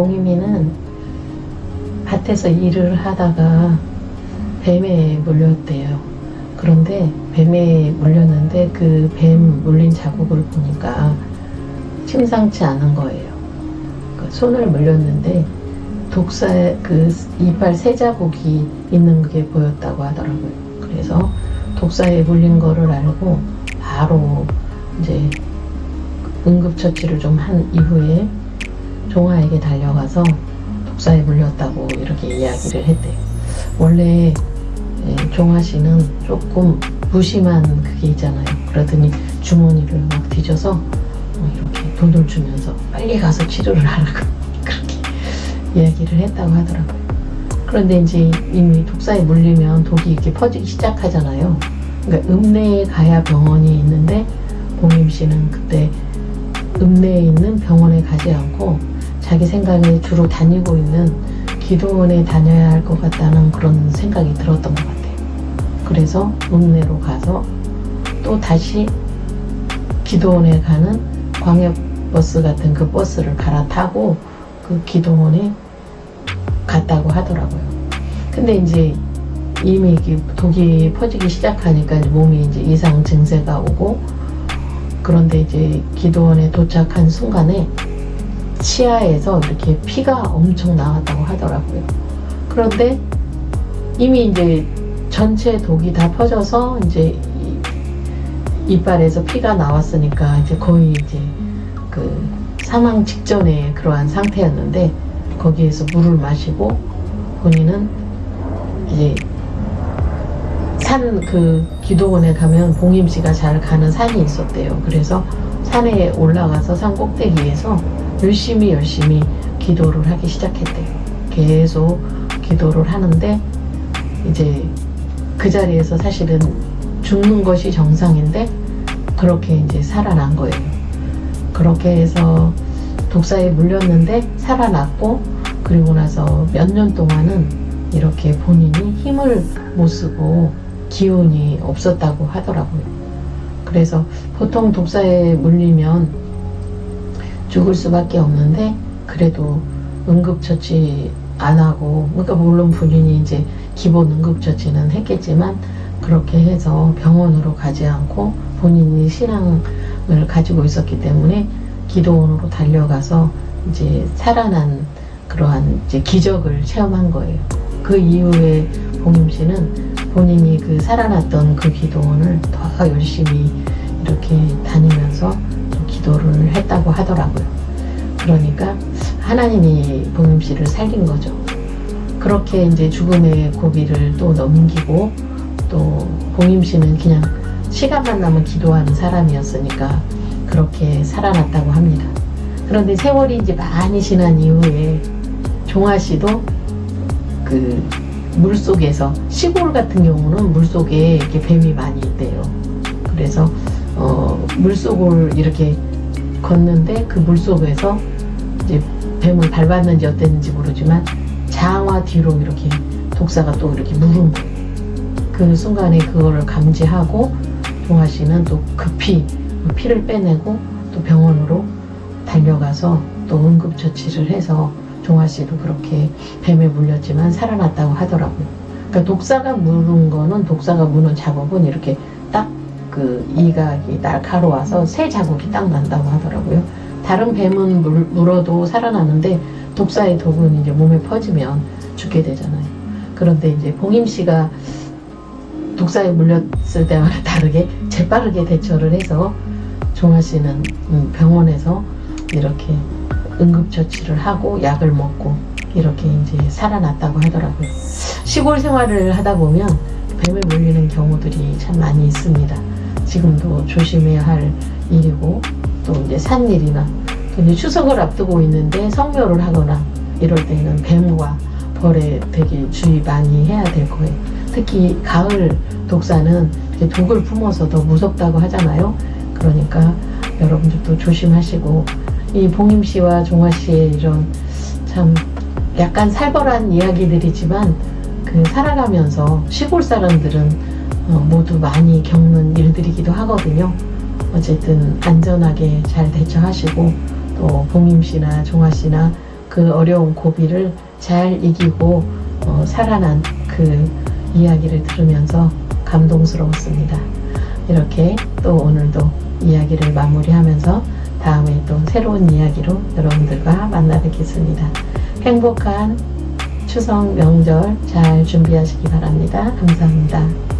봉임이는 밭에서 일을 하다가 뱀에 물렸대요. 그런데 뱀에 물렸는데 그 뱀 물린 자국을 보니까 심상치 않은 거예요. 그 손을 물렸는데 독사의 그 이빨 세 자국이 있는 게 보였다고 하더라고요. 그래서 독사에 물린 거를 알고 바로 이제 응급처치를 좀 한 이후에 종아에게 달려가서 독사에 물렸다고 이렇게 이야기를 했대요. 원래 예, 종아 씨는 조금 무심한 그게 있잖아요. 그러더니 주머니를 막 뒤져서 어, 이렇게 돈을 주면서 빨리 가서 치료를 하라고 그렇게 이야기를 했다고 하더라고요. 그런데 이제 이미 독사에 물리면 독이 이렇게 퍼지기 시작하잖아요. 그러니까 읍내에 가야 병원이 있는데 봉임 씨는 그때 읍내에 있는 병원에 가지 않고 자기 생각에 주로 다니고 있는 기도원에 다녀야 할 것 같다는 그런 생각이 들었던 것 같아요. 그래서 읍내로 가서 또 다시 기도원에 가는 광역버스 같은 그 버스를 갈아타고 그 기도원에 갔다고 하더라고요. 근데 이제 이미 독이 퍼지기 시작하니까 이제 몸이 이제 이상 증세가 오고 그런데 이제 기도원에 도착한 순간에 치아에서 이렇게 피가 엄청 나왔다고 하더라고요. 그런데 이미 이제 전체 독이 다 퍼져서 이제 이- 이빨에서 피가 나왔으니까 이제 거의 이제 그 사망 직전의 그러한 상태였는데 거기에서 물을 마시고 본인은 이제 산 그 기도원에 가면 봉임 씨가 잘 가는 산이 있었대요. 그래서 산에 올라가서 산 꼭대기에서 열심히 열심히 기도를 하기 시작했대요. 계속 기도를 하는데 이제 그 자리에서 사실은 죽는 것이 정상인데 그렇게 이제 살아난 거예요. 그렇게 해서 독사에 물렸는데 살아났고 그리고 나서 몇 년 동안은 이렇게 본인이 힘을 못 쓰고 기운이 없었다고 하더라고요. 그래서 보통 독사에 물리면 죽을 수밖에 없는데 그래도 응급처치 안 하고 그러니까 물론 본인이 이제 기본 응급처치는 했겠지만 그렇게 해서 병원으로 가지 않고 본인이 신앙을 가지고 있었기 때문에 기도원으로 달려가서 이제 살아난 그러한 이제 기적을 체험한 거예요. 그 이후에 봉임 씨는 본인이 그 살아났던 그 기도원을 더 열심히 이렇게 다니면서 좀 기도를 했다고 하더라고요. 그러니까 하나님이 봉임 씨를 살린 거죠. 그렇게 이제 죽음의 고비를 또 넘기고 또 봉임 씨는 그냥 시간만 나면 기도하는 사람이었으니까 그렇게 살아났다고 합니다. 그런데 세월이 이제 많이 지난 이후에 종아 씨도 그 물속에서 시골 같은 경우는 물속에 이렇게 뱀이 많이 있대요. 그래서 어 물속을 이렇게 걷는데 그 물속에서 이제 뱀을 밟았는지 어땠는지 모르지만 장화 뒤로 이렇게 독사가 또 이렇게 물은 거예요. 그 순간에 그거를 감지하고 종아 씨는 또 급히 피를 빼내고 또 병원으로 달려가서 또 응급처치를 해서 종아 씨도 그렇게 뱀에 물렸지만 살아났다고 하더라고요. 그러니까 독사가 물은 거는 독사가 무는 자국은 이렇게 딱 그 이각이 날카로워서 새 자국이 딱 난다고 하더라고요. 다른 뱀은 물, 물어도 살아나는데 독사의 독은 이제 몸에 퍼지면 죽게 되잖아요. 그런데 이제 봉임 씨가 독사에 물렸을 때와는 다르게 재빠르게 대처를 해서 종아 씨는 음, 병원에서 이렇게 응급처치를 하고 약을 먹고 이렇게 이제 살아났다고 하더라고요. 시골 생활을 하다 보면 뱀에 물리는 경우들이 참 많이 있습니다. 지금도 조심해야 할 일이고 또 이제 산일이나 또 이제 추석을 앞두고 있는데 성묘를 하거나 이럴 때는 뱀과 벌에 되게 주의 많이 해야 될 거예요. 특히 가을 독사는 독을 품어서 더 무섭다고 하잖아요. 그러니까 여러분들도 조심하시고 이 봉임 씨와 종아 씨의 이런 참 약간 살벌한 이야기들이지만 그 살아가면서 시골 사람들은 어, 모두 많이 겪는 일들이기도 하거든요. 어쨌든 안전하게 잘 대처하시고 또 봉임 씨나 종아 씨나 그 어려운 고비를 잘 이기고 어, 살아난 그 이야기를 들으면서 감동스러웠습니다. 이렇게 또 오늘도 이야기를 마무리하면서 다음에 또 새로운 이야기로 여러분들과 만나 뵙겠습니다. 행복한 추석 명절 잘 준비하시기 바랍니다. 감사합니다.